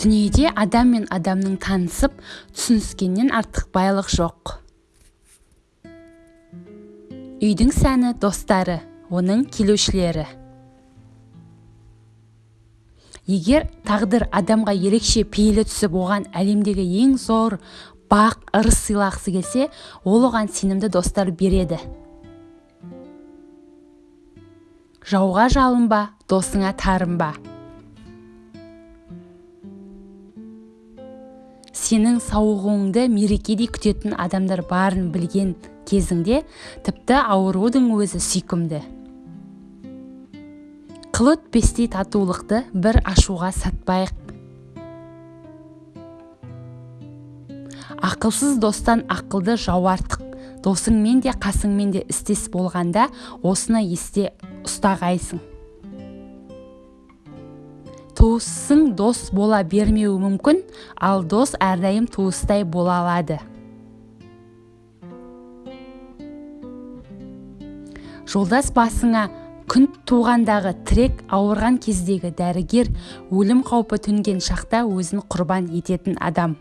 дүниеде адам мен адамның танысып түсініскеннен артық байлық жоқ. Үйдің сәні достары оның келушілері. Егер тағдыр адамға ерекше пейілі түсіп оған әлемдегі ең зор бақ ырыс сыйлағысы келсе ол оған сенімді достар береді. Жауға жалынба досыңа тарынба. Сенің сауығуыңды мерекедей күтетін адамдар барын білген кезіңде тіпті аурудың өзі сүйкімді. Қыл өтпестей татулықты бір ашуға сатпайық. Ақылсыз достан ақылды жау артық досыңмен де қасыңмен де істес болғанда осыны есте ұстағайсың. Туысың дос бола бермеуі мүмкін ал дос әрдайым туыстай бола алады. Жолдас басыңа күн туғандағы тірек ауырған кездегі дәрігер өлім қаупі төнген шақта өзін құрбан ететін адам.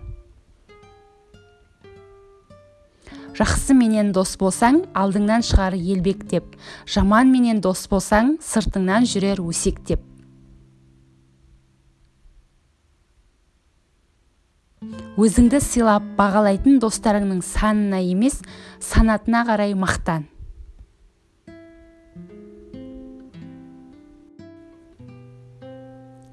Жақсы менен дос болсаң алдыңнан шығар елбектеп жаман менен дос болсаң сыртыңнан жүрер өсектеп өзіңді сыйлап бағалайтын достарыңның санына емес санатына қарай мақтан.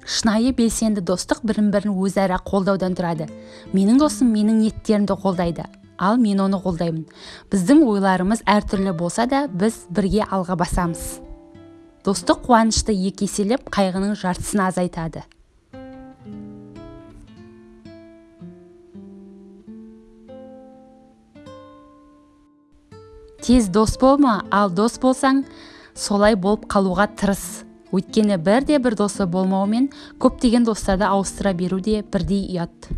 Шынайы белсенді достық бірін бірін өзара қолдаудан тұрады. Менің досым менің ниеттерімді қолдайды ал мен оны қолдаймын. Біздің ойларымыз әртүрлі болса да біз бірге алға басамыз. Достық қуанышты екі еселеп қайғының жартысын азайтады. Тез дос болма ал дос болсаң солай болып қалуға тырыс. Өйткені бірде бір досы болмауымен көптеген достарды ауыстыра беру де бірдей ұят.